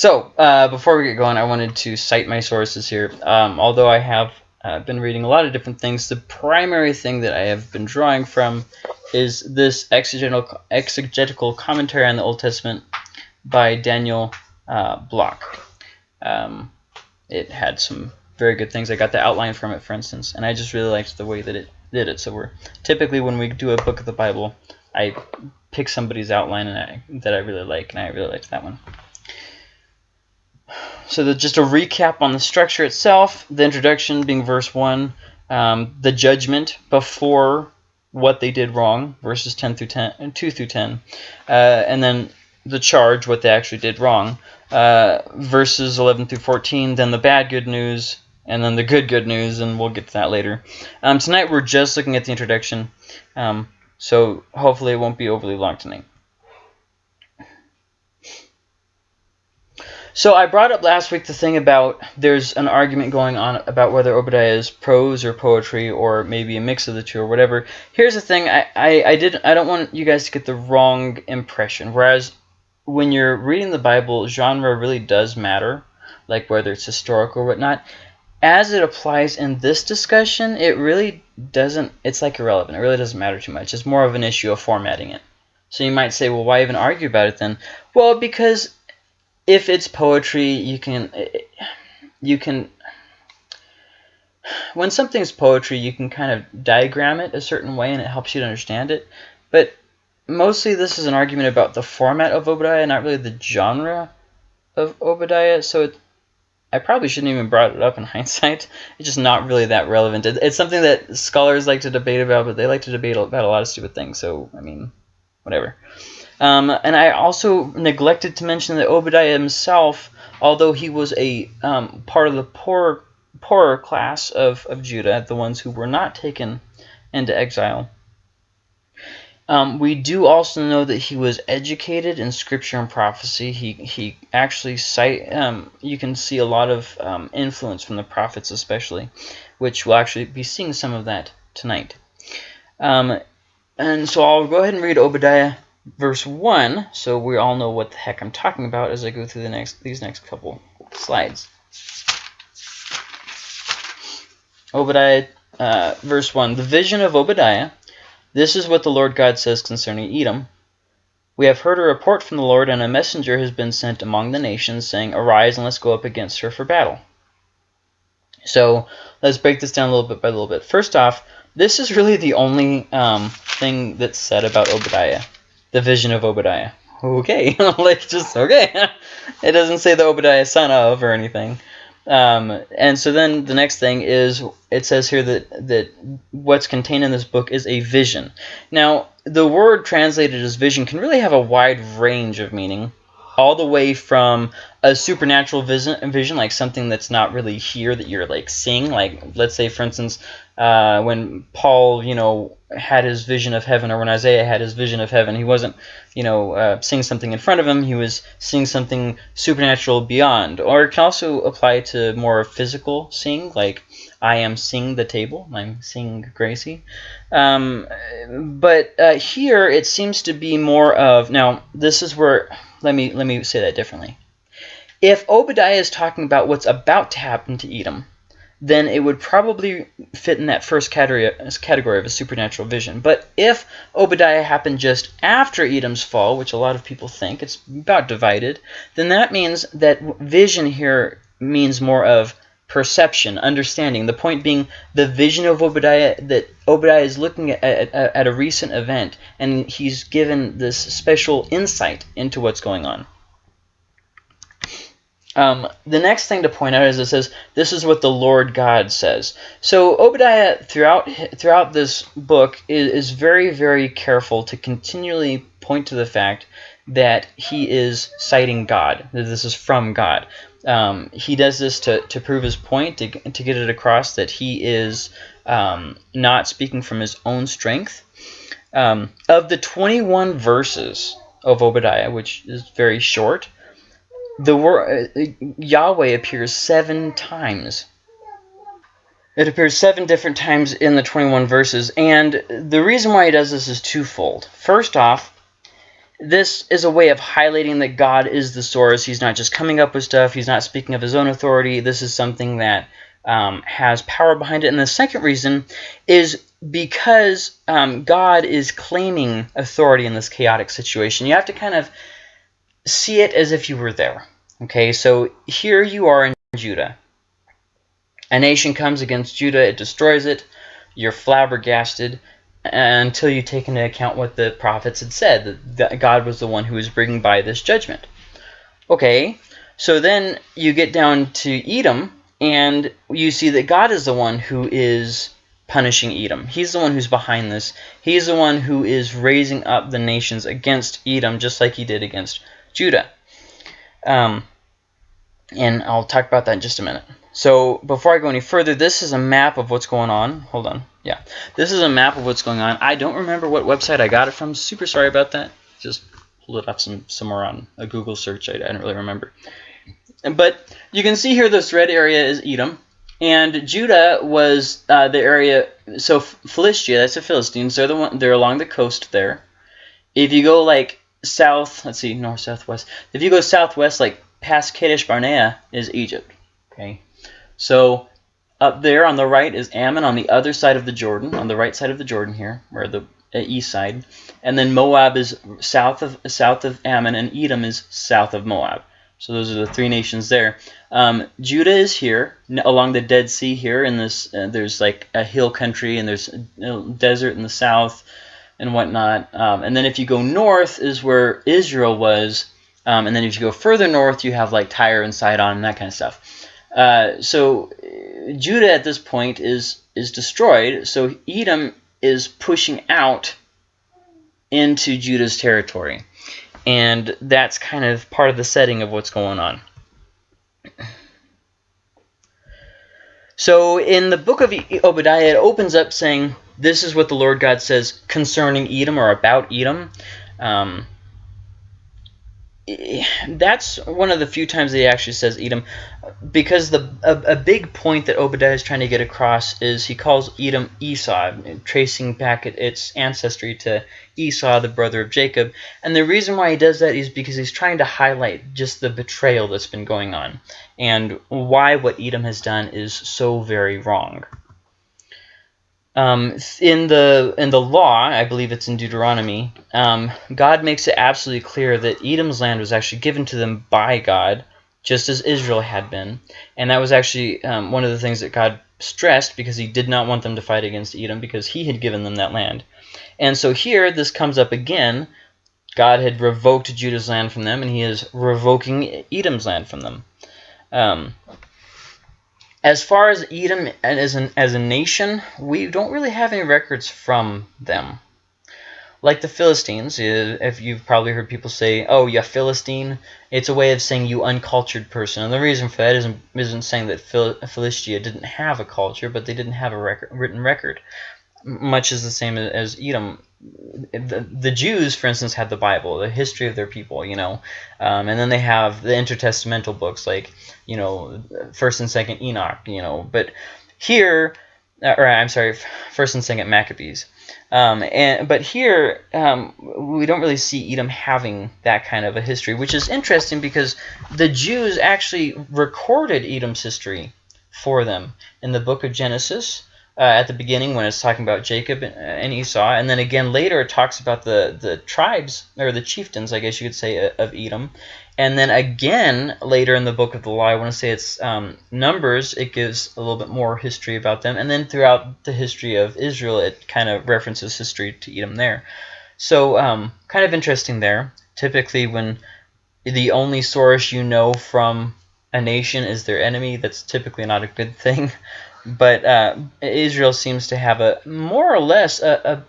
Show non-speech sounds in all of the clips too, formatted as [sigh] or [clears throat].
So, uh, before we get going, I wanted to cite my sources here. Um, although I have uh, been reading a lot of different things, the primary thing that I have been drawing from is this exegetical, exegetical commentary on the Old Testament by Daniel uh, Block. Um, it had some very good things. I got the outline from it, for instance, and I just really liked the way that it did it. So we're typically when we do a book of the Bible, I pick somebody's outline and I, that I really like, and I really liked that one. So the, just a recap on the structure itself, the introduction being verse 1, um, the judgment before what they did wrong, verses 10 through 10, and 2 through 10, uh, and then the charge, what they actually did wrong, uh, verses 11 through 14, then the bad good news, and then the good good news, and we'll get to that later. Um, tonight we're just looking at the introduction, um, so hopefully it won't be overly long tonight. So I brought up last week the thing about there's an argument going on about whether Obadiah is prose or poetry or maybe a mix of the two or whatever. Here's the thing, I, I, I did I don't want you guys to get the wrong impression. Whereas when you're reading the Bible, genre really does matter, like whether it's historical or whatnot. As it applies in this discussion, it really doesn't, it's like irrelevant. It really doesn't matter too much. It's more of an issue of formatting it. So you might say, well, why even argue about it then? Well, because if it's poetry, you can eh, eh, you can when something's poetry, you can kind of diagram it a certain way and it helps you to understand it. But mostly this is an argument about the format of Obadiah, not really the genre of Obadiah. So it, I probably shouldn't even brought it up in [laughs] hindsight. It's just not really that relevant. It, it's something that scholars like to debate about, but they like to debate about a lot of stupid things. So, I mean, whatever. Um, and I also neglected to mention that Obadiah himself, although he was a um, part of the poor, poorer class of, of Judah, the ones who were not taken into exile, um, we do also know that he was educated in scripture and prophecy. He he actually cite um, you can see a lot of um, influence from the prophets, especially, which we'll actually be seeing some of that tonight. Um, and so I'll go ahead and read Obadiah verse 1, so we all know what the heck I'm talking about as I go through the next these next couple slides. Obadiah, uh, verse 1, The vision of Obadiah. This is what the Lord God says concerning Edom. We have heard a report from the Lord, and a messenger has been sent among the nations, saying, Arise and let's go up against her for battle. So let's break this down a little bit by a little bit. First off, this is really the only um, thing that's said about Obadiah the vision of Obadiah. Okay, [laughs] like just okay. [laughs] it doesn't say the Obadiah son of or anything. Um, and so then the next thing is it says here that that what's contained in this book is a vision. Now the word translated as vision can really have a wide range of meaning, all the way from a supernatural vision, vision like something that's not really here that you're like seeing. Like let's say for instance, uh, when Paul, you know, had his vision of heaven, or when Isaiah had his vision of heaven, he wasn't, you know, uh, seeing something in front of him. He was seeing something supernatural beyond. Or it can also apply to more physical seeing, like I am seeing the table. I'm seeing Gracie. Um, but uh, here it seems to be more of now. This is where let me let me say that differently. If Obadiah is talking about what's about to happen to Edom, then it would probably fit in that first category, category of a supernatural vision. But if Obadiah happened just after Edom's fall, which a lot of people think, it's about divided, then that means that vision here means more of perception, understanding. The point being the vision of Obadiah, that Obadiah is looking at, at, at a recent event, and he's given this special insight into what's going on. Um, the next thing to point out is it says, this is what the Lord God says. So Obadiah, throughout throughout this book, is, is very, very careful to continually point to the fact that he is citing God, that this is from God. Um, he does this to, to prove his point, to, to get it across that he is um, not speaking from his own strength. Um, of the 21 verses of Obadiah, which is very short, the word uh, Yahweh appears seven times. It appears seven different times in the 21 verses, and the reason why he does this is twofold. First off, this is a way of highlighting that God is the source. He's not just coming up with stuff. He's not speaking of his own authority. This is something that um, has power behind it. And the second reason is because um, God is claiming authority in this chaotic situation. You have to kind of see it as if you were there. Okay, so here you are in Judah. A nation comes against Judah, it destroys it, you're flabbergasted until you take into account what the prophets had said, that God was the one who was bringing by this judgment. Okay, so then you get down to Edom, and you see that God is the one who is punishing Edom. He's the one who's behind this. He's the one who is raising up the nations against Edom, just like he did against Judah. Um, and I'll talk about that in just a minute. So before I go any further, this is a map of what's going on. Hold on. Yeah, this is a map of what's going on. I don't remember what website I got it from. Super sorry about that. Just pulled it up some somewhere on a Google search. I, I don't really remember. But you can see here this red area is Edom. And Judah was uh, the area, so Philistia, that's the Philistines, they're, the one, they're along the coast there. If you go like south, let's see, north, southwest. If you go southwest, like past Kadesh Barnea is Egypt. Okay, so up there on the right is Ammon on the other side of the Jordan, on the right side of the Jordan here, or the uh, east side. And then Moab is south of south of Ammon, and Edom is south of Moab. So those are the three nations there. Um, Judah is here along the Dead Sea here. In this, uh, there's like a hill country and there's desert in the south and whatnot. Um, and then if you go north is where Israel was. Um, and then if you go further north, you have like Tyre and Sidon and that kind of stuff. Uh, so Judah at this point is is destroyed. So Edom is pushing out into Judah's territory. And that's kind of part of the setting of what's going on. So in the book of Obadiah, it opens up saying, this is what the Lord God says concerning Edom or about Edom. Um, that's one of the few times that he actually says Edom, because the a, a, big point that Obadiah is trying to get across is he calls Edom Esau, tracing back its ancestry to Esau, the brother of Jacob. And the reason why he does that is because he's trying to highlight just the betrayal that's been going on and why what Edom has done is so very wrong. Um, in the in the law, I believe it's in Deuteronomy, um, God makes it absolutely clear that Edom's land was actually given to them by God, just as Israel had been, and that was actually um, one of the things that God stressed because He did not want them to fight against Edom because He had given them that land. And so here, this comes up again. God had revoked Judah's land from them, and He is revoking Edom's land from them. As far as Edom as, an, as a nation, we don't really have any records from them. Like the Philistines, if you've probably heard people say, oh, yeah, Philistine, it's a way of saying you uncultured person. And the reason for that isn't, isn't saying that Phil Philistia didn't have a culture, but they didn't have a record, written record. Much is the same as Edom. The, the Jews, for instance, had the Bible, the history of their people, you know, um, and then they have the intertestamental books like, you know, First and Second Enoch, you know, but here, uh, or I'm sorry, First and Second Maccabees, um, and but here um, we don't really see Edom having that kind of a history, which is interesting because the Jews actually recorded Edom's history for them in the book of Genesis uh, at the beginning when it's talking about Jacob and Esau, and then again later it talks about the the tribes or the chieftains, I guess you could say, uh, of Edom, and then again later in the book of the law, I want to say it's um, Numbers, it gives a little bit more history about them, and then throughout the history of Israel, it kind of references history to Edom there. So um, kind of interesting there. Typically, when the only source you know from a nation is their enemy, that's typically not a good thing. [laughs] But uh, Israel seems to have a more or less a,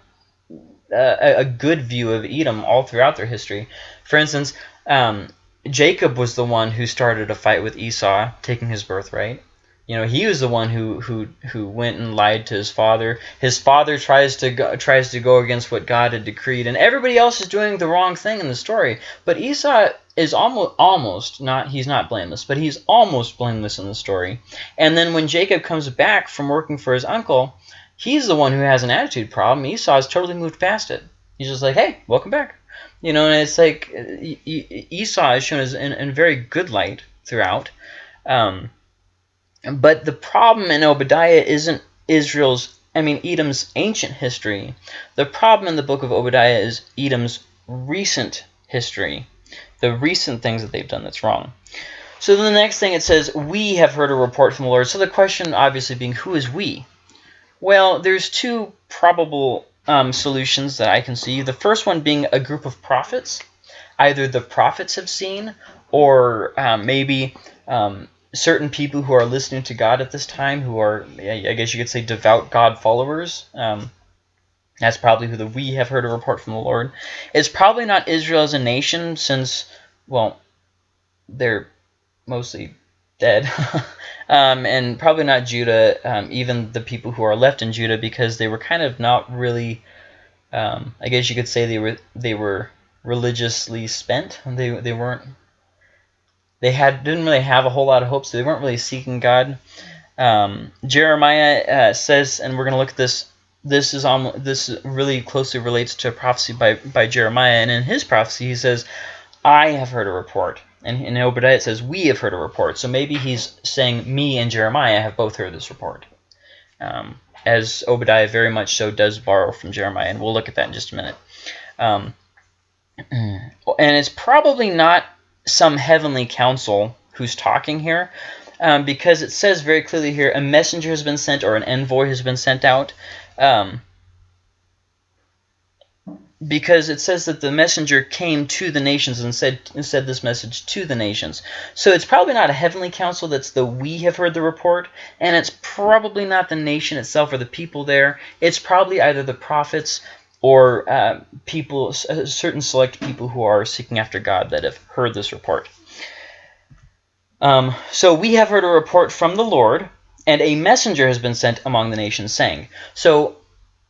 a, a, good view of Edom all throughout their history. For instance, um, Jacob was the one who started a fight with Esau, taking his birthright. You know, he was the one who who who went and lied to his father. His father tries to go, tries to go against what God had decreed, and everybody else is doing the wrong thing in the story. But Esau is almost almost not he's not blameless, but he's almost blameless in the story. And then when Jacob comes back from working for his uncle, he's the one who has an attitude problem. Esau has totally moved past it. He's just like, hey, welcome back. You know, and it's like Esau is shown as in, in very good light throughout. Um, but the problem in Obadiah isn't Israel's, I mean, Edom's ancient history. The problem in the book of Obadiah is Edom's recent history, the recent things that they've done that's wrong. So the next thing it says, we have heard a report from the Lord. So the question obviously being, who is we? Well, there's two probable um, solutions that I can see. The first one being a group of prophets. Either the prophets have seen or um, maybe um, certain people who are listening to God at this time who are, I guess you could say, devout God followers. Um, that's probably who the we have heard a report from the Lord. It's probably not Israel as a nation since, well, they're mostly dead. [laughs] um, and probably not Judah, um, even the people who are left in Judah, because they were kind of not really, um, I guess you could say they were they were religiously spent. They, they weren't, they had didn't really have a whole lot of hope, so they weren't really seeking God. Um, Jeremiah uh, says, and we're going to look at this this is on this really closely relates to a prophecy by by Jeremiah, and in his prophecy he says, "I have heard a report." And in Obadiah it says, we have heard a report. So maybe he's saying me and Jeremiah have both heard this report. Um, as Obadiah very much so does borrow from Jeremiah. And we'll look at that in just a minute. Um, [clears throat] and it's probably not some heavenly council who's talking here. Um, because it says very clearly here, a messenger has been sent or an envoy has been sent out. Um, because it says that the messenger came to the nations and said and said this message to the nations. So it's probably not a heavenly council that's the we have heard the report, and it's probably not the nation itself or the people there. It's probably either the prophets or uh, people, uh, certain select people who are seeking after God that have heard this report. Um, so we have heard a report from the Lord, and a messenger has been sent among the nations, saying. So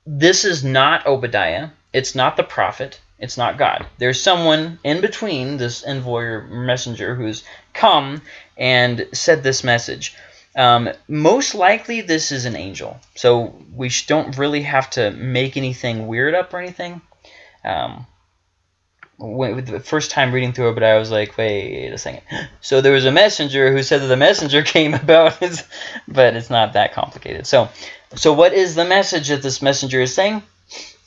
this is not Obadiah it's not the prophet. It's not God. There's someone in between this envoy or messenger who's come and said this message. Um, most likely this is an angel. So we don't really have to make anything weird up or anything. Um, when, the first time reading through it, but I was like, wait a second. [gasps] So there was a messenger who said that the messenger [laughs] came about, his, [laughs] but it's not that complicated. So, so what is the message that this messenger is saying?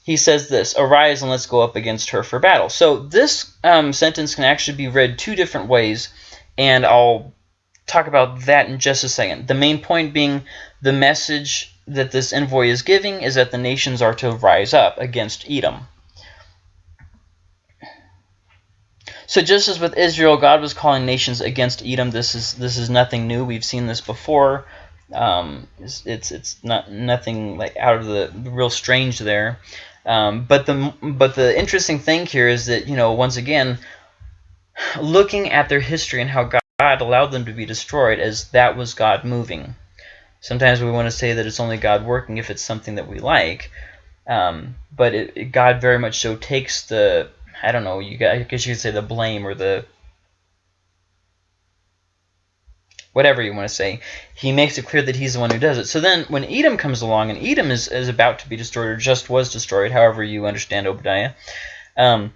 he says this, Arise and let's go up against her for battle. So this um, sentence can actually be read two different ways, and I'll talk about that in just a second. The main point being the message that this envoy is giving is that the nations are to rise up against Edom. So just as with Israel, God was calling nations against Edom. This is this is nothing new. We've seen this before. Um, it's, it's, it's not nothing like out of the real strange there. Um, but the but the interesting thing here is that you know once again, looking at their history and how God allowed them to be destroyed as that was God moving. Sometimes we want to say that it's only God working if it's something that we like, um, but it, it, God very much so takes the I don't know you I guess you could say the blame or the whatever you want to say, he makes it clear that he's the one who does it. So then when Edom comes along, and Edom is, is about to be destroyed, or just was destroyed, however you understand Obadiah, um,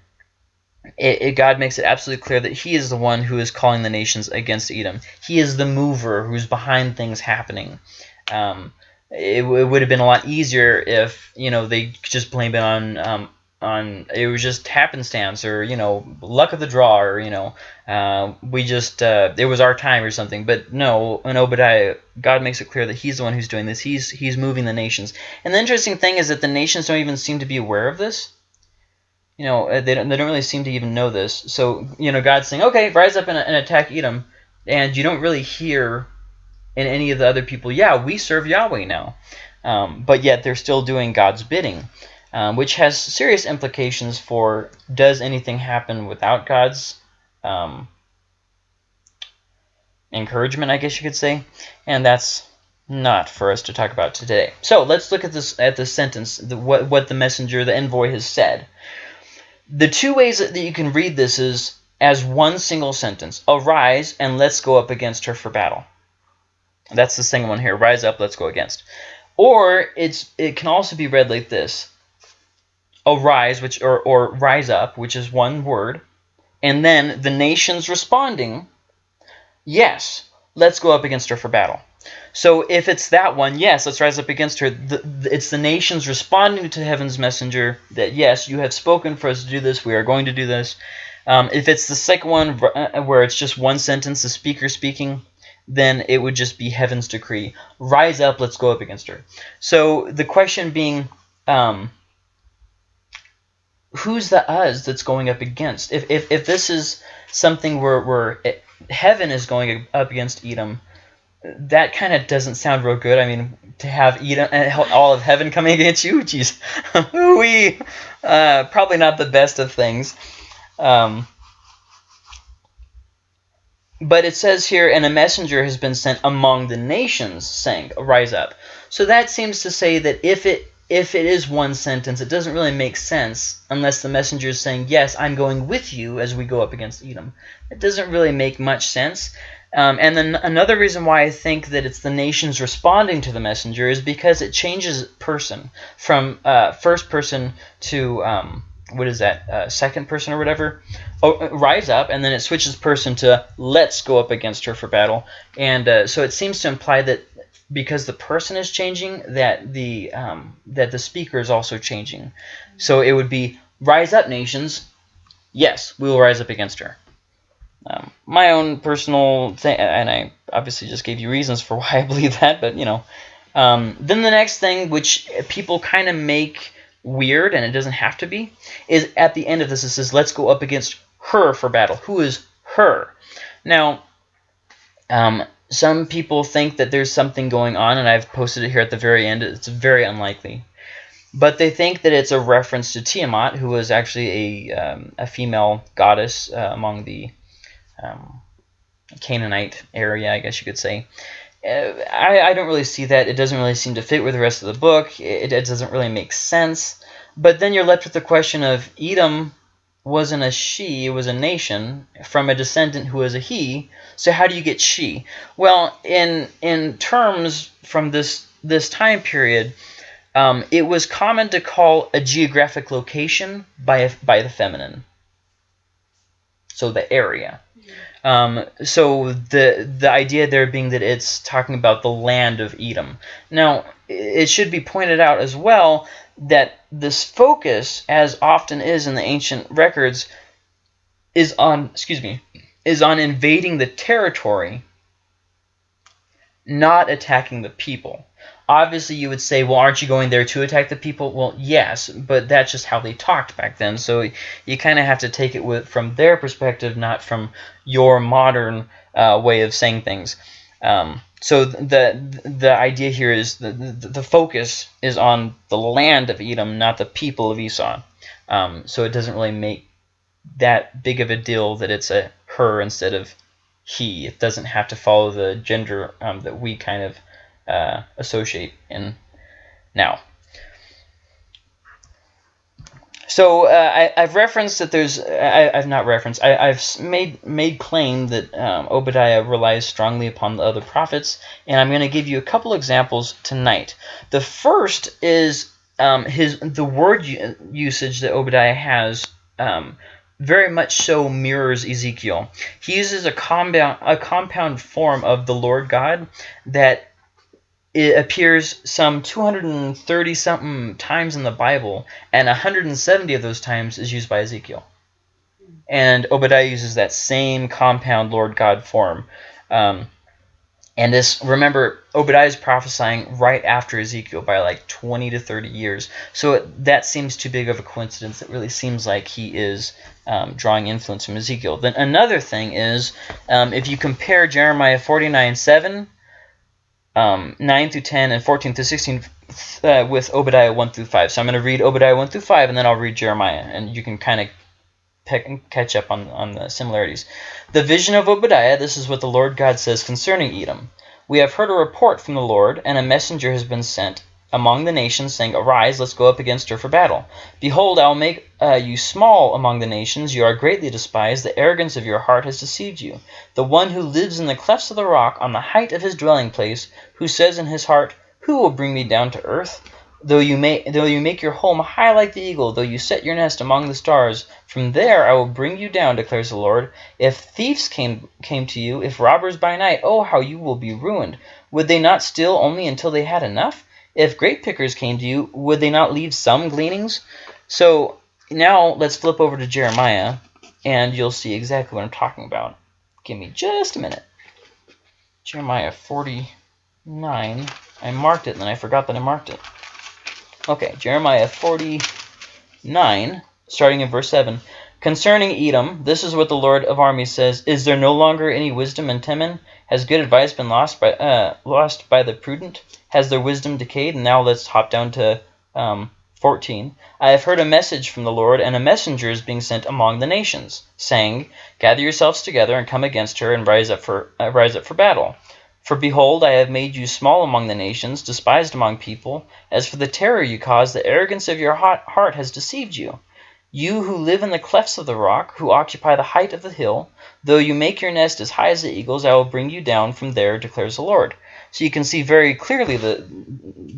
it, it, God makes it absolutely clear that he is the one who is calling the nations against Edom. He is the mover who's behind things happening. Um, it, it, would have been a lot easier if you know they just blamed it on um, on it was just happenstance or you know luck of the draw or you know uh, we just uh, it was our time or something but no in Obadiah God makes it clear that he's the one who's doing this he's he's moving the nations and the interesting thing is that the nations don't even seem to be aware of this you know uh, they don't, they don't really seem to even know this so you know God's saying okay rise up and, and attack Edom and you don't really hear in any of the other people yeah we serve Yahweh now um, but yet they're still doing God's bidding um, which has serious implications for does anything happen without God's um, encouragement, I guess you could say, and that's not for us to talk about today. So let's look at this at the sentence, the, what what the messenger, the envoy, has said. The two ways that you can read this is as one single sentence: "Arise and let's go up against her for battle." That's the second one here. Rise up, let's go against. Or it's it can also be read like this: arise, which or, or rise up, which is one word, and then the nations responding, yes, let's go up against her for battle. So if it's that one, yes, let's rise up against her. The, the, it's the nations responding to heaven's messenger that, yes, you have spoken for us to do this. We are going to do this. Um, if it's the second one uh, where it's just one sentence, the speaker speaking, then it would just be heaven's decree. Rise up, let's go up against her. So the question being, um, who's the us that's going up against? If, if, if this is something where, where it, heaven is going up against Edom, that kind of doesn't sound real good. I mean, to have Edom, all of heaven coming against you, [laughs] jeez, [laughs] we uh, probably not the best of things. Um, but it says here, and a messenger has been sent among the nations, saying, "Rise up." So that seems to say that if it if it is one sentence, it doesn't really make sense unless the messenger is saying, "Yes, I'm going with you as we go up against Edom." It doesn't really make much sense. Um, and then another reason why I think that it's the nations responding to the messenger is because it changes person from uh, first person to um, what is that uh, second person or whatever oh, rise up and then it switches person to let's go up against her for battle. And uh, so it seems to imply that because the person is changing that the um, that the speaker is also changing. So it would be rise up nations. Yes we will rise up against her um, my own personal thing, and I obviously just gave you reasons for [laughs] why I believe that, but you know. Um, then the next thing, which people kind of make weird, and it doesn't have to be, is at the end of this, it says, let's go up against her for battle. Who is her? Now, um, some people think that there's something going on, and I've posted it here at the very end. It's very unlikely. But they think that it's a reference to Tiamat, who was actually a, um, a female goddess uh, among the um, Canaanite area, I guess you could say. Uh, I, I don't really see that. It doesn't really seem to fit with the rest of the book. It, it doesn't really make sense. But then you're left with the question of Edom wasn't a she, it was a nation from a descendant who was a he. So how do you get she? Well, in in terms from this this time period, um, it was common to call a geographic location by by the feminine. So the area. Um, so the the idea there being that it's talking about the land of Edom. Now, it should be pointed out as well that this focus, as often is in the ancient records, is on excuse me is on invading the territory, not attacking the people. Obviously, you would say, well, aren't you going there to attack the people? Well, yes, but that's just how they talked back then. So you kind of have to take it with, from their perspective, not from your modern uh, way of saying things. Um, so the the idea here is the, the, the focus is on the land of Edom, not the people of Esau. Um, so it doesn't really make that big of a deal that it's a her instead of he. It doesn't have to follow the gender um, that we kind of uh, associate in now. So uh, I, have referenced that there's I, have not referenced I, have made made claim that um, Obadiah relies strongly upon the other prophets, and I'm going to give you a couple examples tonight. The first is um, his the word usage that Obadiah has um, very much so mirrors Ezekiel. He uses a compound a compound form of the Lord God that it appears some 230 something times in the Bible, and 170 of those times is used by Ezekiel. And Obadiah uses that same compound Lord God form. Um, and this, remember, Obadiah is prophesying right after Ezekiel by like 20 to 30 years. So it, that seems too big of a coincidence. It really seems like he is um, drawing influence from Ezekiel. Then another thing is, um, if you compare Jeremiah 49 7 um, 9 through 10 and 14 through 16 uh, with Obadiah 1 through 5. So I'm going to read Obadiah 1 through 5 and then I'll read Jeremiah and you can kind of pick catch up on, on the similarities. The vision of Obadiah, this is what the Lord God says concerning Edom. We have heard a report from the Lord, and a messenger has been sent among the nations, saying, Arise, let's go up against her for battle. Behold, I will make uh, you small among the nations. You are greatly despised. The arrogance of your heart has deceived you. The one who lives in the clefts of the rock, on the height of his dwelling place, who says in his heart, Who will bring me down to earth? Though you may, though you make your home high like the eagle, though you set your nest among the stars, from there I will bring you down, declares the Lord. If thieves came came to you, if robbers by night, oh how you will be ruined! Would they not steal only until they had enough? If grape pickers came to you, would they not leave some gleanings? So now let's flip over to Jeremiah, and you'll see exactly what I'm talking about. Give me just a minute. Jeremiah 49. I marked it, and then I forgot that I marked it. Okay, Jeremiah 49, starting in verse 7. Concerning Edom, this is what the Lord of armies says, Is there no longer any wisdom in Teman? Has good advice been lost by uh, lost by the prudent? Has their wisdom decayed? And now let's hop down to um, 14. I have heard a message from the Lord, and a messenger is being sent among the nations, saying, Gather yourselves together and come against her, and rise up for uh, rise up for battle. For behold, I have made you small among the nations, despised among people. As for the terror you cause, the arrogance of your heart has deceived you. You who live in the clefts of the rock, who occupy the height of the hill, though you make your nest as high as the eagles, I will bring you down from there, declares the Lord. So you can see very clearly the,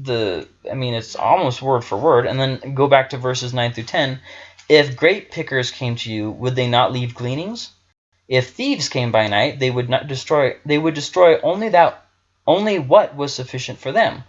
the I mean, it's almost word for word. And then go back to verses 9 through 10. If grape pickers came to you, would they not leave gleanings? If thieves came by night, they would not destroy they would destroy only that only what was sufficient for them.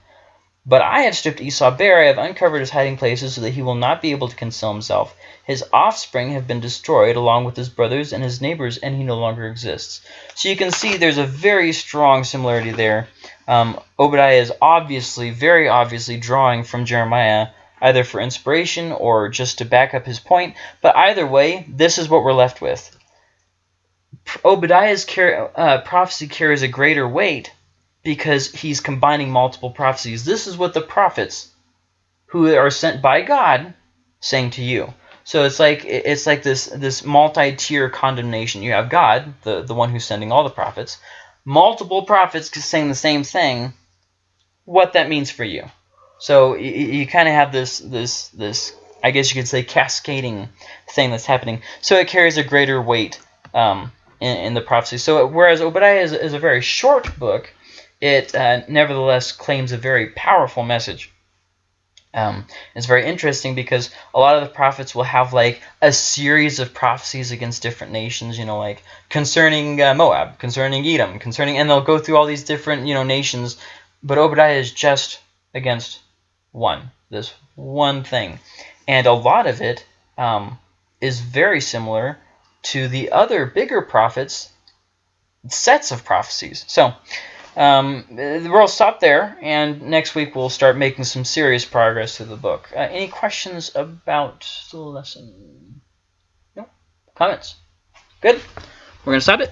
But I have stripped Esau bare, I have uncovered his hiding places so that he will not be able to conceal himself. His offspring have been destroyed along with his brothers and his neighbors, and he no longer exists. So you can see there's a very strong similarity there. Um, Obadiah is obviously, very obviously drawing from Jeremiah, either for inspiration or just to back up his point. But either way, this is what we're left with. Obadiah's uh, prophecy carries a greater weight because he's combining multiple prophecies. This is what the prophets who are sent by God saying to you. So it's like it's like this this multi-tier condemnation. You have God, the the one who's sending all the prophets, multiple prophets saying the same thing. What that means for you. So you, you kind of have this this this I guess you could say cascading thing that's happening. So it carries a greater weight. Um, in, in the prophecy. So whereas Obadiah is, is a very short book, it uh, nevertheless claims a very powerful message. Um, it's very interesting because a lot of the prophets will have like a series of prophecies against different nations, you know, like concerning uh, Moab, concerning Edom, concerning, and they'll go through all these different, you know, nations. But Obadiah is just against one, this one thing. And a lot of it um, is very similar to the other bigger prophets sets of prophecies. So um, we'll stop there, and next week we'll start making some serious progress through the book. Uh, any questions about the lesson? No? Comments? Good. We're going to stop it.